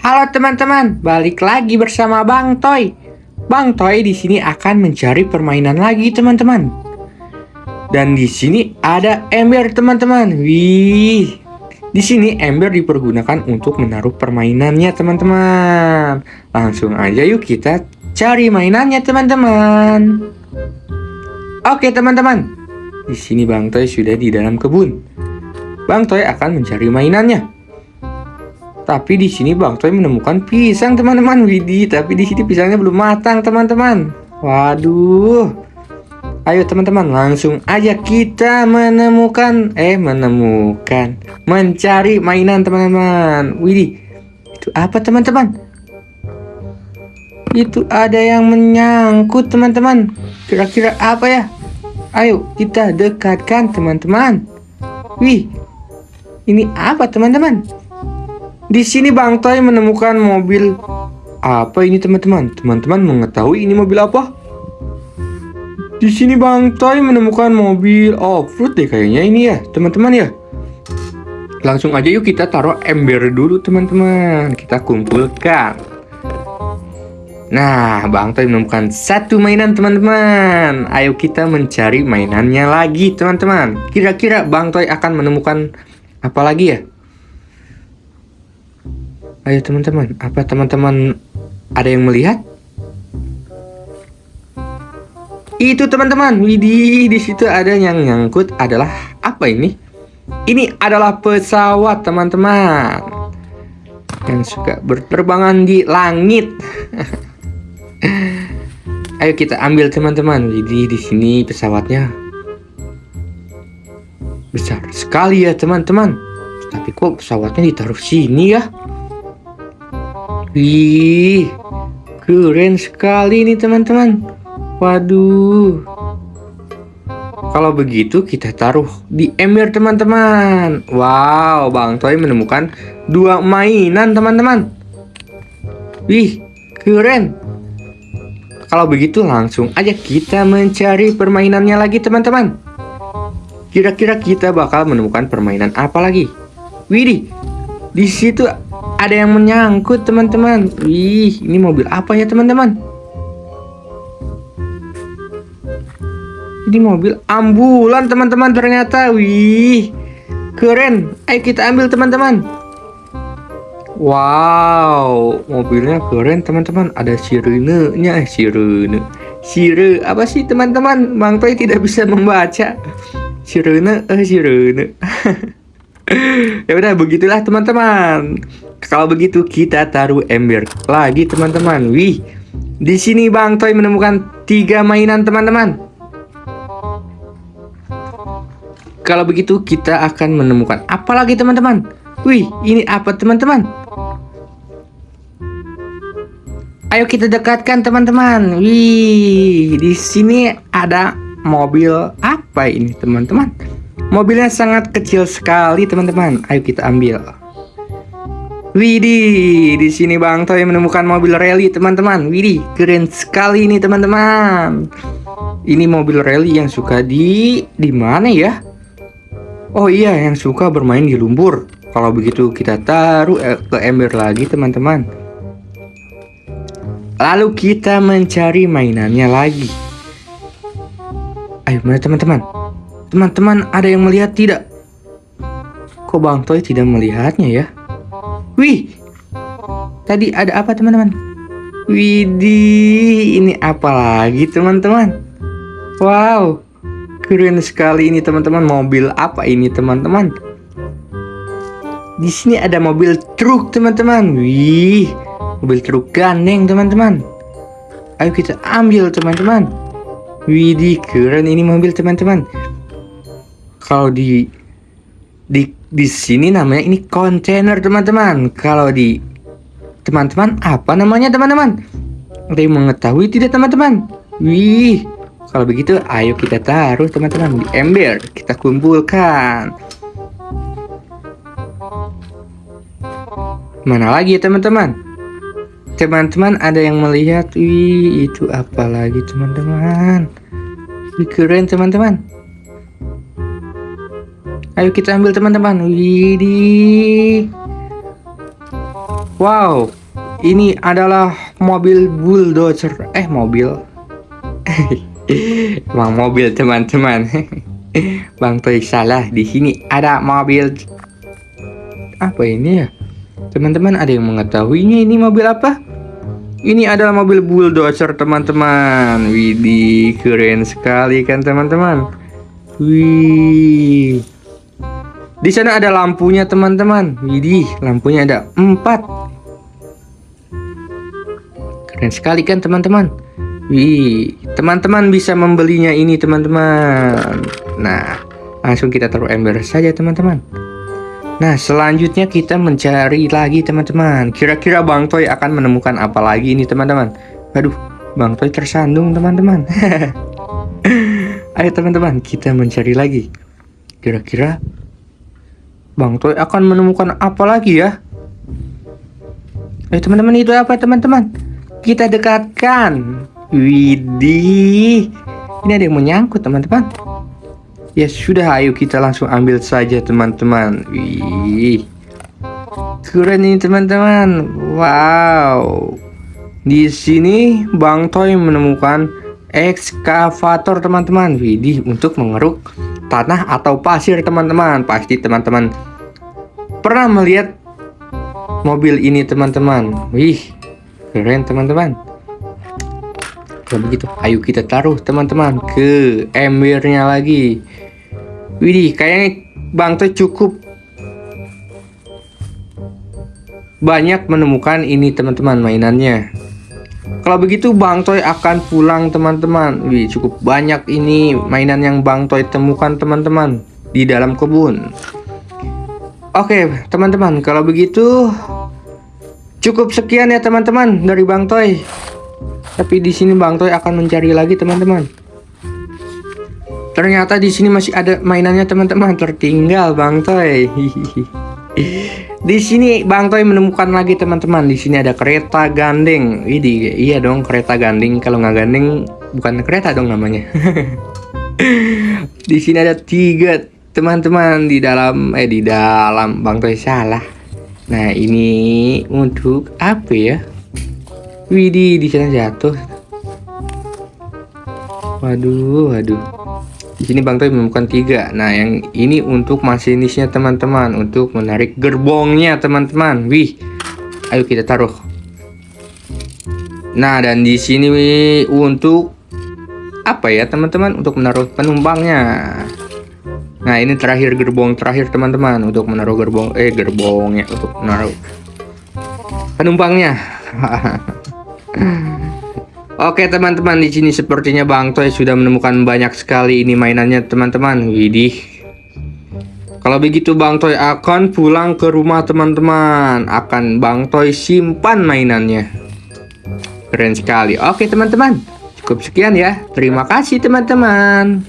Halo teman-teman, balik lagi bersama Bang Toy. Bang Toy di sini akan mencari permainan lagi teman-teman. Dan di sini ada ember teman-teman. Wih. Di sini ember dipergunakan untuk menaruh permainannya teman-teman. Langsung aja yuk kita cari mainannya teman-teman. Oke teman-teman. Di sini Bang Toy sudah di dalam kebun. Bang Toy akan mencari mainannya. Tapi di sini Bang Toy menemukan pisang teman-teman. Widih, tapi di sini pisangnya belum matang teman-teman. Waduh. Ayo teman-teman, langsung aja kita menemukan eh menemukan mencari mainan teman-teman. Widih. Itu apa teman-teman? Itu ada yang menyangkut teman-teman. Kira-kira apa ya? Ayo kita dekatkan teman-teman. Wih. Ini apa teman-teman? Di sini Bang Toy menemukan mobil apa ini teman-teman? Teman-teman mengetahui ini mobil apa? Di sini Bang Toy menemukan mobil off-road deh kayaknya ini ya, teman-teman ya. Langsung aja yuk kita taruh ember dulu teman-teman. Kita kumpulkan. Nah, Bang Toy menemukan satu mainan teman-teman. Ayo kita mencari mainannya lagi teman-teman. Kira-kira Bang Toy akan menemukan apa lagi ya? Ayo teman-teman, apa teman-teman ada yang melihat? Itu teman-teman, widih di situ ada yang nyangkut adalah apa ini? Ini adalah pesawat teman-teman yang suka berterbangan di langit. Ayo kita ambil teman-teman. Widih di sini pesawatnya besar sekali ya teman-teman. Tapi kok pesawatnya ditaruh sini ya? Wih, keren sekali nih teman-teman. Waduh. Kalau begitu kita taruh di ember teman-teman. Wow, Bang Toy menemukan dua mainan teman-teman. Wih, keren. Kalau begitu langsung aja kita mencari permainannya lagi teman-teman. Kira-kira kita bakal menemukan permainan apa lagi? Widih, di situ ada yang menyangkut teman-teman. Wih, ini mobil apa ya teman-teman? Ini mobil ambulan teman-teman ternyata. Wih, keren. Ayo kita ambil teman-teman. Wow, mobilnya keren teman-teman. Ada sirenenya, eh sirene. Sire apa sih teman-teman? Bang Toy tidak bisa membaca. Sirene, eh sirene. ya udah begitulah teman-teman. Kalau begitu kita taruh ember lagi teman-teman. Wih, di sini Bang Toy menemukan tiga mainan teman-teman. Kalau begitu kita akan menemukan apa lagi teman-teman? Wih, ini apa teman-teman? Ayo kita dekatkan teman-teman. Wih, di sini ada mobil apa ini teman-teman? Mobilnya sangat kecil sekali teman-teman. Ayo kita ambil. Widih, di sini Bang Toy menemukan mobil rally teman-teman. Widih, keren sekali ini teman-teman. Ini mobil rally yang suka di di mana ya? Oh iya, yang suka bermain di lumpur. Kalau begitu kita taruh eh, ke ember lagi teman-teman. Lalu kita mencari mainannya lagi. Ayo mana teman-teman? Teman-teman ada yang melihat tidak? Kok Bang Toy tidak melihatnya ya? Wih, tadi ada apa teman-teman? Widih, ini apa lagi teman-teman? Wow, keren sekali ini teman-teman. Mobil apa ini teman-teman? Di sini ada mobil truk teman-teman. Wih, mobil truk gandeng teman-teman. Ayo kita ambil teman-teman. Widih, keren ini mobil teman-teman. Kalau di di di sini namanya ini kontainer teman-teman. Kalau di teman-teman apa namanya teman-teman? Ada yang mengetahui tidak teman-teman? Wih, kalau begitu ayo kita taruh teman-teman di ember. Kita kumpulkan. Mana lagi ya teman-teman? Teman-teman ada yang melihat? Wih, itu apa lagi teman-teman? Keren teman-teman. Ayo kita ambil teman-teman. Widih. Wow, ini adalah mobil bulldozer. Eh, mobil. Emang mobil teman-teman. Bang Toy salah. Di sini ada mobil. Apa ini ya? Teman-teman ada yang mengetahuinya ini mobil apa? Ini adalah mobil bulldozer teman-teman. Widih, keren sekali kan teman-teman. Wih. Di sana ada lampunya teman-teman. Widih, lampunya ada empat. Keren sekali kan teman-teman. Wih, teman-teman bisa membelinya ini teman-teman. Nah, langsung kita taruh ember saja teman-teman. Nah, selanjutnya kita mencari lagi teman-teman. Kira-kira Bang Toy akan menemukan apa lagi ini teman-teman? Aduh, Bang Toy tersandung teman-teman. Ayo teman-teman, kita mencari lagi. Kira-kira Bang Toy akan menemukan apa lagi ya? Ayo teman-teman, itu apa teman-teman? Kita dekatkan. Widih. Ini ada yang menyangkut teman-teman. Ya sudah, ayo kita langsung ambil saja teman-teman. Wih. Keren ini teman-teman. Wow. Di sini Bang Toy menemukan ekskavator teman-teman. Widih, untuk mengeruk tanah atau pasir teman-teman. Pasti teman-teman pernah melihat mobil ini teman-teman. Wih, keren teman-teman. Kalau begitu, ayo kita taruh teman-teman ke embernya lagi. Widih, kayaknya Bang Toy cukup banyak menemukan ini teman-teman mainannya. Kalau begitu Bang Toy akan pulang teman-teman. Wih, cukup banyak ini mainan yang Bang Toy temukan teman-teman di dalam kebun. Oke, teman-teman, kalau begitu cukup sekian ya teman-teman dari Bang Toy. Tapi di sini Bang Toy akan mencari lagi teman-teman. Ternyata di sini masih ada mainannya teman-teman tertinggal Bang Toy. di sini Bang Toy menemukan lagi teman-teman. Di sini ada kereta gandeng. Widih, iya dong kereta gandeng. Kalau nggak gandeng bukan kereta dong namanya. di sini ada tiga teman-teman di dalam eh di dalam Bang Toy salah. Nah ini untuk apa ya? Widih di sana jatuh. Waduh, waduh. Di sini Bang Toy menemukan tiga. Nah, yang ini untuk masinisnya teman-teman, untuk menarik gerbongnya teman-teman. Wih, ayo kita taruh. Nah, dan di sini wih, untuk apa ya teman-teman? Untuk menaruh penumpangnya. Nah, ini terakhir gerbong terakhir teman-teman untuk menaruh gerbong eh gerbongnya untuk menaruh penumpangnya. Oke teman-teman di sini sepertinya Bang Toy sudah menemukan banyak sekali ini mainannya teman-teman. Widih. Kalau begitu Bang Toy akan pulang ke rumah teman-teman. Akan Bang Toy simpan mainannya. Keren sekali. Oke teman-teman. Cukup sekian ya. Terima kasih teman-teman.